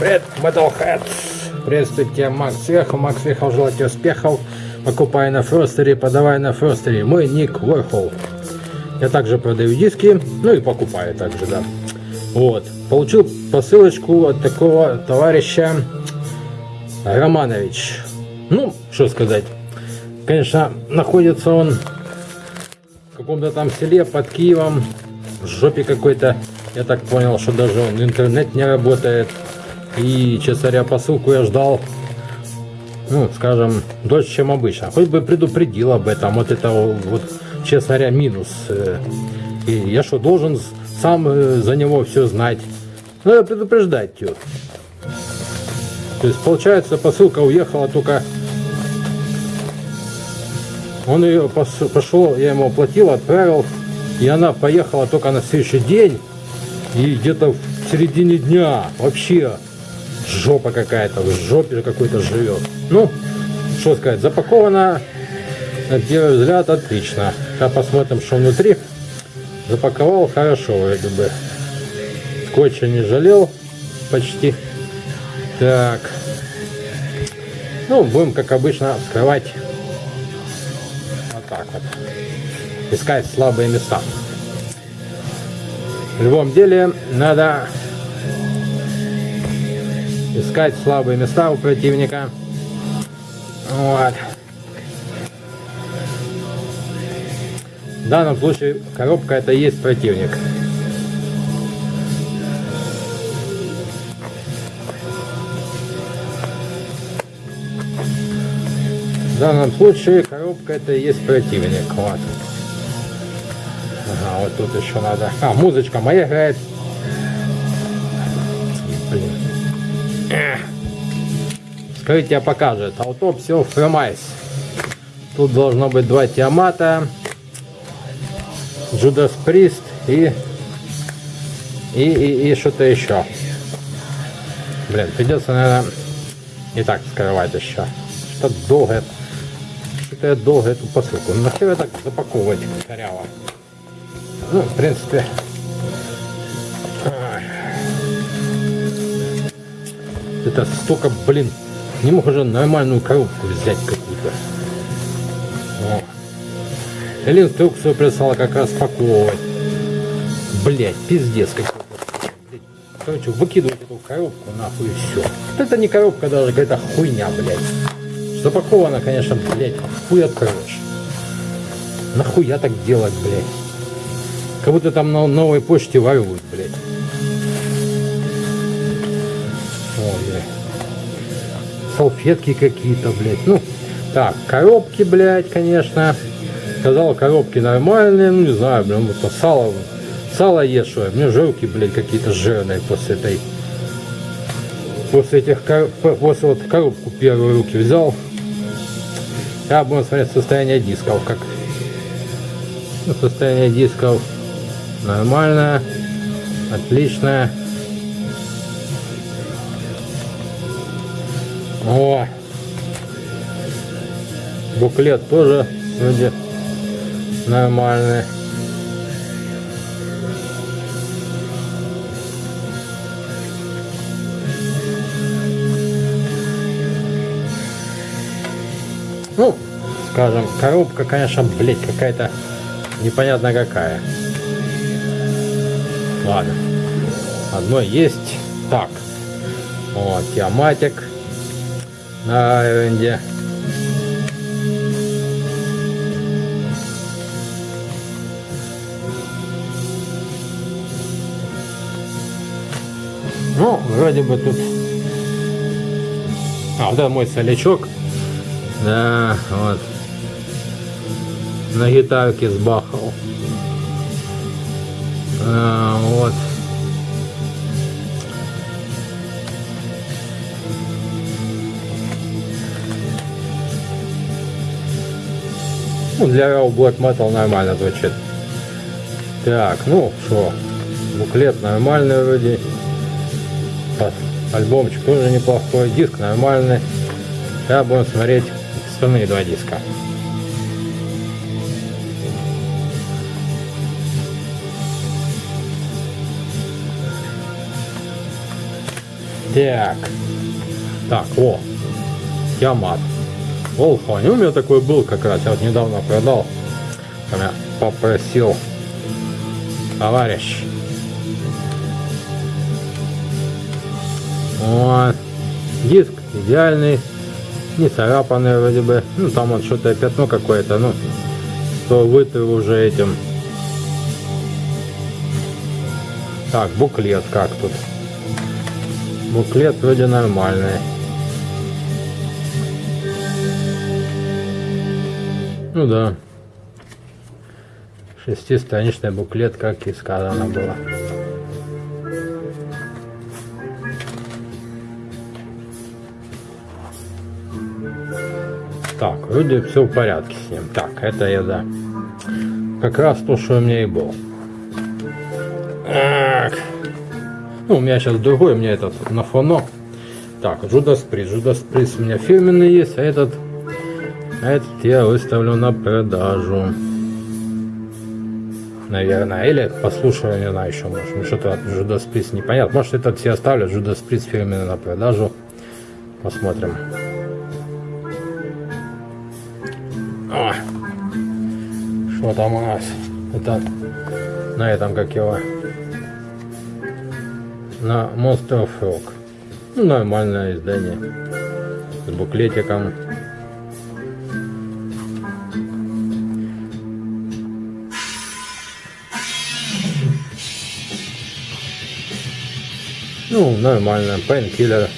Привет, Metalhead! Приветствую тебя, Макс Сверху. Макс Сверху желаю тебе успехов. Покупай на Фростере, подавай на Фростере. Мой ник Warhol. Я также продаю диски, ну и покупаю также, да. Вот. Получил посылочку от такого товарища Романович. Ну, что сказать. Конечно, находится он в каком-то там селе под Киевом, в жопе какой-то. Я так понял, что даже он интернет не работает. И, честно говоря, посылку я ждал, ну, скажем, дольше, чем обычно. Хоть бы предупредил об этом. Вот это вот, честно говоря, минус. И я что, должен сам э, за него все знать? Надо предупреждать ее. То есть, получается, посылка уехала только... Он ее пошел, я ему оплатил, отправил, и она поехала только на следующий день, и где-то в середине дня вообще жопа какая-то, в жопе какой-то живет. Ну, что сказать, запаковано, на первый взгляд, отлично. Сейчас посмотрим, что внутри. Запаковал хорошо, вроде бы. Скотча не жалел почти. Так. Ну, будем, как обычно, вскрывать вот так вот. Искать слабые места. В любом деле, надо искать слабые места у противника. Вот. В данном случае коробка это и есть противник. В данном случае коробка это и есть противник. Вот. Ага, вот тут еще надо. А, музычка моя играет. Блин. Скрытие покажет. Autopsy of Premise. Тут должно быть два Тиамата. Judas Priest и и, и, и что-то еще. Блин, придется, наверное, не так скрывать еще. Что долго что-то я долго эту посылку. Ну, нахер я так запаковывать коряво? Ну, в принципе... Это столько, блин, не мог уже нормальную коробку взять какую-то. Или инструкцию прислала как раз паковывать. Блять, пиздец какой-то. Короче, выкидывать эту коробку нахуй и все. Это не коробка даже, какая-то хуйня, блядь. Запаковано, конечно, блядь, хуй откроешь. Нахуя так делать, блядь? Как будто там на новой почте воруют, блядь. Ой, блядь. Салфетки какие-то, блядь. Ну, так, коробки, блядь, конечно. Сказал, коробки нормальные, ну, не знаю, блин, вот сало, сало ешь, что мне жилки, блядь, какие-то жирные после этой после этих после вот коробку первые руки взял я будем смотреть состояние дисков, как состояние дисков нормальное, отличное. О, буклет тоже вроде нормальный. Ну, скажем, коробка, конечно, блять, какая-то непонятно какая. Ладно. Одно есть. Так. Вот, Тиаматик на Айвенде. Ну, вроде бы тут... А, вот это мой солячок. Да, вот. На гитарке сбахал. А, Ну, для Black Metal нормально звучит. Так, ну что, буклет нормальный вроде. Альбомчик тоже неплохой, диск нормальный. Сейчас будем смотреть остальные два диска. Так. Так, о. Ямат. Волфань. У меня такой был как раз. Я вот недавно продал. Меня попросил товарищ. Вот. Диск идеальный. Не царапанный вроде бы. Ну там вот что-то пятно какое-то. Ну, то вытер уже этим. Так, буклет как тут? Буклет вроде нормальный. Ну да. Шестистраничный буклет, как и сказано было. Так, вроде все в порядке с ним. Так, это я да. Как раз то, что у меня и был. Так. Ну, у меня сейчас другой, у меня этот на фоно. Так, Judas Priest. Judas Priest у меня фирменный есть, а этот, этот я выставлю на продажу. Наверное. Или послушаю, не знаю, еще, может, что-то от Judas Priest непонятно. Может, этот все оставлю, Judas Priest фирменный на продажу. Посмотрим. О, что там у нас? Это на этом, как его, на Monster of Rock. Нормальное издание. С буклетиком. Ну, нормально. Painkiller